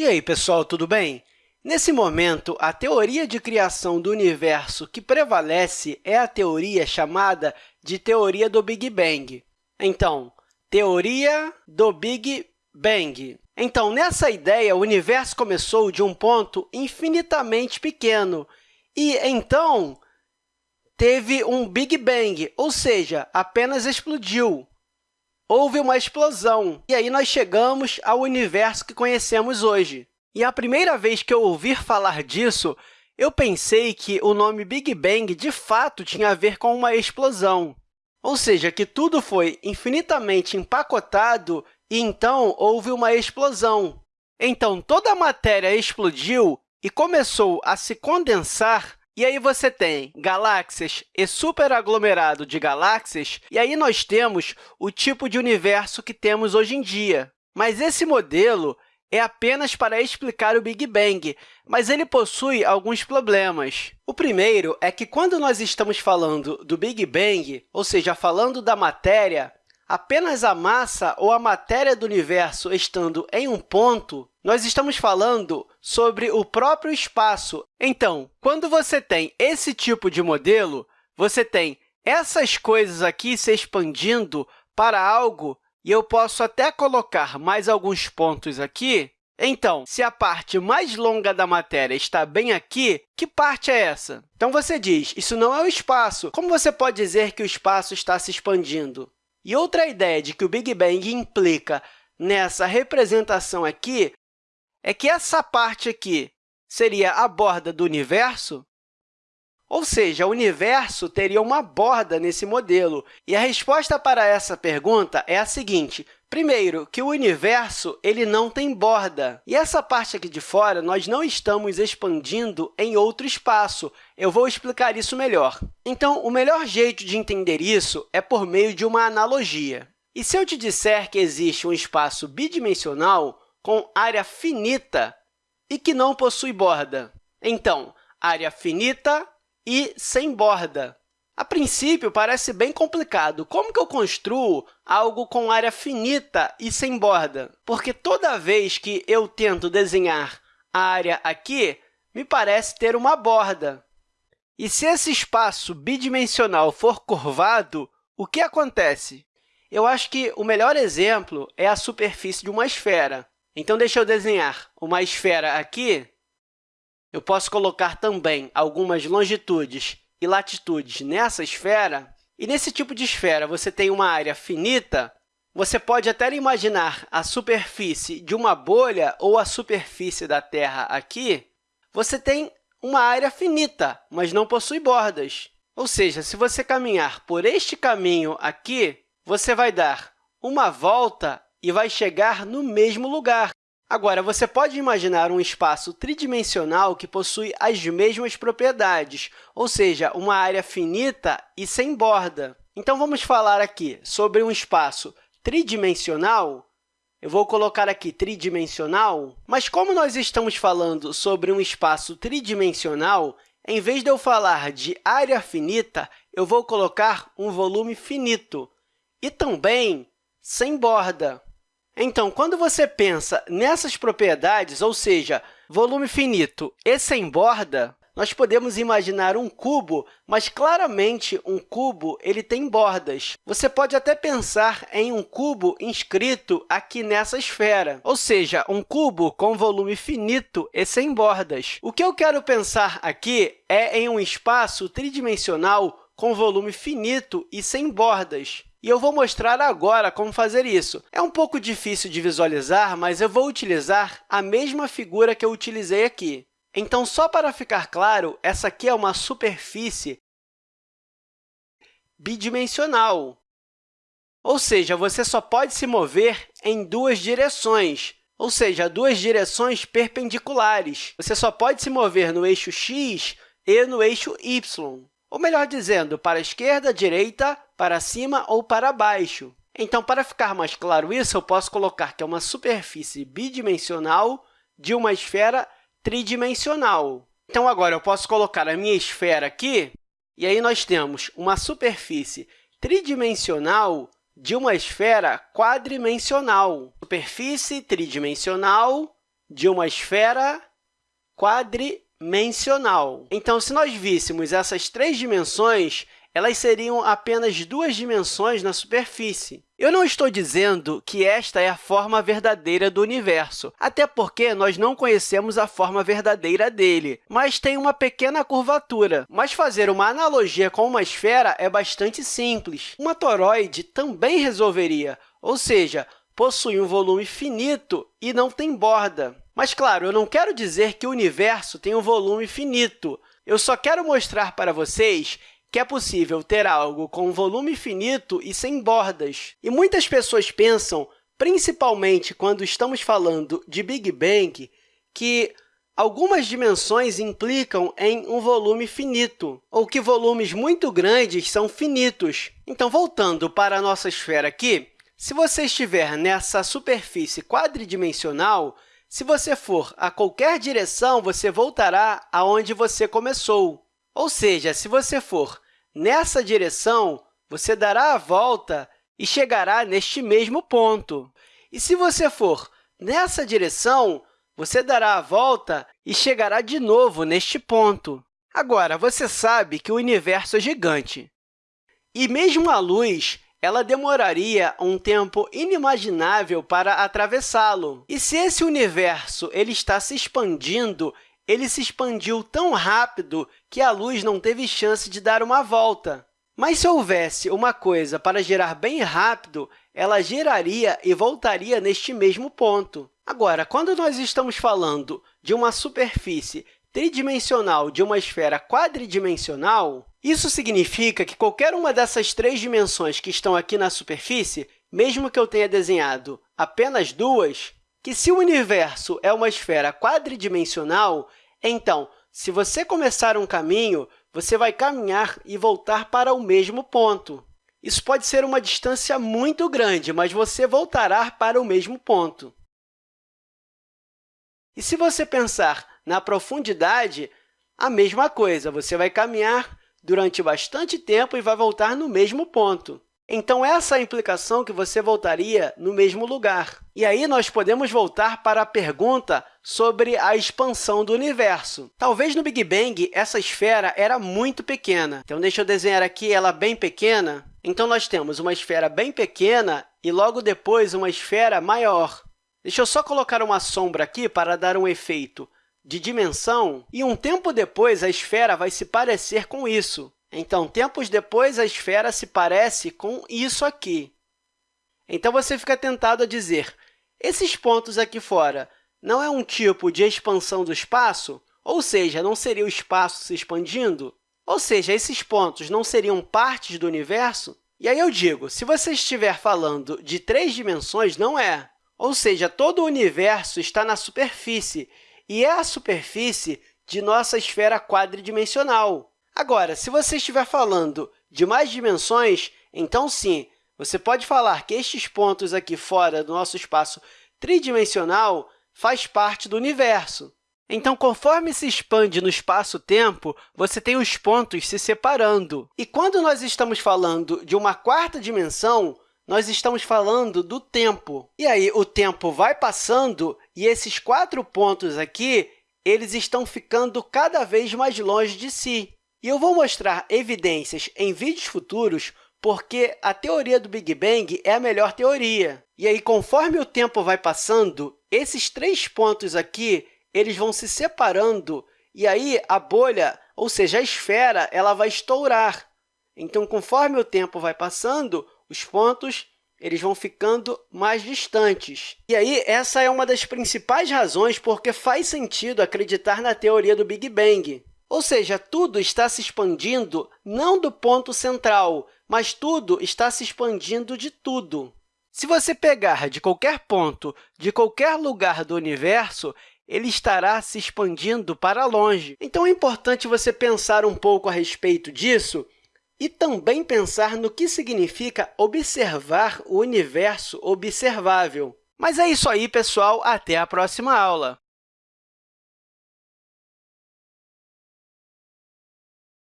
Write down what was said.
E aí, pessoal, tudo bem? Nesse momento, a teoria de criação do universo que prevalece é a teoria chamada de teoria do Big Bang. Então, teoria do Big Bang. Então, nessa ideia, o universo começou de um ponto infinitamente pequeno e, então, teve um Big Bang, ou seja, apenas explodiu. Houve uma explosão, e aí nós chegamos ao universo que conhecemos hoje. E a primeira vez que eu ouvi falar disso, eu pensei que o nome Big Bang, de fato, tinha a ver com uma explosão, ou seja, que tudo foi infinitamente empacotado e, então, houve uma explosão. Então, toda a matéria explodiu e começou a se condensar, e aí você tem galáxias e superaglomerado de galáxias, e aí nós temos o tipo de universo que temos hoje em dia. Mas esse modelo é apenas para explicar o Big Bang, mas ele possui alguns problemas. O primeiro é que, quando nós estamos falando do Big Bang, ou seja, falando da matéria, apenas a massa ou a matéria do universo estando em um ponto, nós estamos falando sobre o próprio espaço. Então, quando você tem esse tipo de modelo, você tem essas coisas aqui se expandindo para algo e eu posso até colocar mais alguns pontos aqui. Então, se a parte mais longa da matéria está bem aqui, que parte é essa? Então, você diz, isso não é o espaço. Como você pode dizer que o espaço está se expandindo? E outra ideia de que o Big Bang implica nessa representação aqui é que essa parte aqui seria a borda do universo, ou seja, o universo teria uma borda nesse modelo. E a resposta para essa pergunta é a seguinte. Primeiro, que o universo ele não tem borda. E essa parte aqui de fora, nós não estamos expandindo em outro espaço. Eu vou explicar isso melhor. Então, o melhor jeito de entender isso é por meio de uma analogia. E se eu te disser que existe um espaço bidimensional com área finita e que não possui borda? Então, área finita e sem borda. A princípio, parece bem complicado. Como que eu construo algo com área finita e sem borda? Porque toda vez que eu tento desenhar a área aqui, me parece ter uma borda. E se esse espaço bidimensional for curvado, o que acontece? Eu acho que o melhor exemplo é a superfície de uma esfera. Então, deixa eu desenhar uma esfera aqui. Eu posso colocar também algumas longitudes e latitudes nessa esfera, e nesse tipo de esfera você tem uma área finita, você pode até imaginar a superfície de uma bolha ou a superfície da Terra aqui, você tem uma área finita, mas não possui bordas. Ou seja, se você caminhar por este caminho aqui, você vai dar uma volta e vai chegar no mesmo lugar. Agora, você pode imaginar um espaço tridimensional que possui as mesmas propriedades, ou seja, uma área finita e sem borda. Então, vamos falar aqui sobre um espaço tridimensional. Eu vou colocar aqui tridimensional, mas como nós estamos falando sobre um espaço tridimensional, em vez de eu falar de área finita, eu vou colocar um volume finito e também sem borda. Então, quando você pensa nessas propriedades, ou seja, volume finito e sem borda, nós podemos imaginar um cubo, mas claramente um cubo ele tem bordas. Você pode até pensar em um cubo inscrito aqui nessa esfera, ou seja, um cubo com volume finito e sem bordas. O que eu quero pensar aqui é em um espaço tridimensional com volume finito e sem bordas. E eu vou mostrar agora como fazer isso. É um pouco difícil de visualizar, mas eu vou utilizar a mesma figura que eu utilizei aqui. Então, só para ficar claro, essa aqui é uma superfície bidimensional. Ou seja, você só pode se mover em duas direções, ou seja, duas direções perpendiculares. Você só pode se mover no eixo x e no eixo y. Ou melhor dizendo, para a esquerda, direita, para cima ou para baixo. Então, para ficar mais claro isso, eu posso colocar que é uma superfície bidimensional de uma esfera tridimensional. Então, agora, eu posso colocar a minha esfera aqui, e aí nós temos uma superfície tridimensional de uma esfera quadrimensional. Superfície tridimensional de uma esfera quadrimensional. Então, se nós víssemos essas três dimensões, elas seriam apenas duas dimensões na superfície. Eu não estou dizendo que esta é a forma verdadeira do universo, até porque nós não conhecemos a forma verdadeira dele, mas tem uma pequena curvatura. Mas fazer uma analogia com uma esfera é bastante simples. Uma toroide também resolveria, ou seja, possui um volume finito e não tem borda. Mas, claro, eu não quero dizer que o universo tem um volume finito. Eu só quero mostrar para vocês que é possível ter algo com volume finito e sem bordas. E muitas pessoas pensam, principalmente quando estamos falando de Big Bang, que algumas dimensões implicam em um volume finito, ou que volumes muito grandes são finitos. Então, voltando para a nossa esfera aqui, se você estiver nessa superfície quadridimensional, se você for a qualquer direção, você voltará aonde você começou. Ou seja, se você for nessa direção, você dará a volta e chegará neste mesmo ponto. E se você for nessa direção, você dará a volta e chegará de novo neste ponto. Agora, você sabe que o universo é gigante. E mesmo a luz, ela demoraria um tempo inimaginável para atravessá-lo. E se esse universo ele está se expandindo ele se expandiu tão rápido que a luz não teve chance de dar uma volta. Mas se houvesse uma coisa para girar bem rápido, ela giraria e voltaria neste mesmo ponto. Agora, quando nós estamos falando de uma superfície tridimensional de uma esfera quadridimensional, isso significa que qualquer uma dessas três dimensões que estão aqui na superfície, mesmo que eu tenha desenhado apenas duas, que se o universo é uma esfera quadridimensional, então, se você começar um caminho, você vai caminhar e voltar para o mesmo ponto. Isso pode ser uma distância muito grande, mas você voltará para o mesmo ponto. E se você pensar na profundidade, a mesma coisa. Você vai caminhar durante bastante tempo e vai voltar no mesmo ponto. Então, essa é a implicação que você voltaria no mesmo lugar. E aí, nós podemos voltar para a pergunta sobre a expansão do universo. Talvez no Big Bang essa esfera era muito pequena. Então, deixa eu desenhar aqui ela bem pequena. Então, nós temos uma esfera bem pequena e, logo depois, uma esfera maior. Deixa eu só colocar uma sombra aqui para dar um efeito de dimensão, e um tempo depois a esfera vai se parecer com isso. Então, tempos depois, a esfera se parece com isso aqui. Então, você fica tentado a dizer, esses pontos aqui fora não é um tipo de expansão do espaço? Ou seja, não seria o espaço se expandindo? Ou seja, esses pontos não seriam partes do universo? E aí eu digo, se você estiver falando de três dimensões, não é. Ou seja, todo o universo está na superfície, e é a superfície de nossa esfera quadridimensional. Agora, se você estiver falando de mais dimensões, então, sim, você pode falar que estes pontos aqui fora do nosso espaço tridimensional faz parte do universo. Então, conforme se expande no espaço-tempo, você tem os pontos se separando. E quando nós estamos falando de uma quarta dimensão, nós estamos falando do tempo. E aí, o tempo vai passando e esses quatro pontos aqui eles estão ficando cada vez mais longe de si. E eu vou mostrar evidências em vídeos futuros porque a teoria do Big Bang é a melhor teoria. E aí, conforme o tempo vai passando, esses três pontos aqui eles vão se separando e aí a bolha, ou seja, a esfera, ela vai estourar. Então, conforme o tempo vai passando, os pontos eles vão ficando mais distantes. E aí, essa é uma das principais razões porque faz sentido acreditar na teoria do Big Bang. Ou seja, tudo está se expandindo não do ponto central, mas tudo está se expandindo de tudo. Se você pegar de qualquer ponto, de qualquer lugar do universo, ele estará se expandindo para longe. Então, é importante você pensar um pouco a respeito disso e também pensar no que significa observar o universo observável. Mas é isso aí, pessoal. Até a próxima aula!